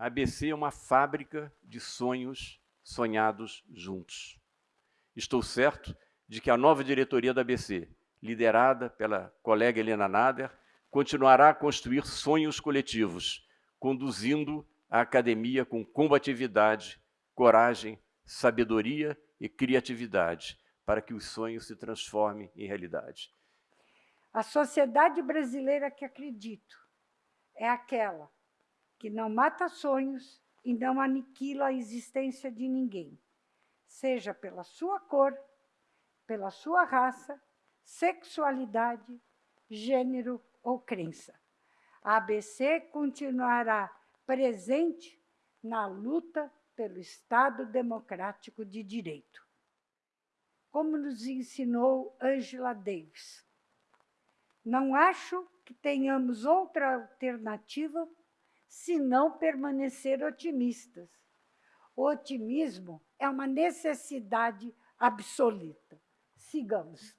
A ABC é uma fábrica de sonhos sonhados juntos. Estou certo de que a nova diretoria da ABC, liderada pela colega Helena Nader, continuará a construir sonhos coletivos, conduzindo a academia com combatividade, coragem, sabedoria e criatividade, para que os sonhos se transformem em realidade. A sociedade brasileira que acredito é aquela que não mata sonhos e não aniquila a existência de ninguém, seja pela sua cor, pela sua raça, sexualidade, gênero ou crença. A ABC continuará presente na luta pelo Estado democrático de direito. Como nos ensinou Angela Davis, não acho que tenhamos outra alternativa senão permanecer otimistas. O otimismo é uma necessidade absoluta. Sigamos.